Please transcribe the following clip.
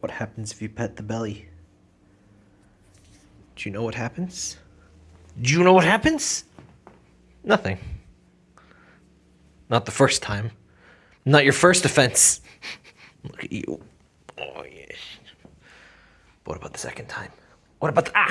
What happens if you pet the belly? Do you know what happens? Do you know what happens? Nothing. Not the first time. Not your first offense. Look at you. Oh, yes. What about the second time? What about the. Ah!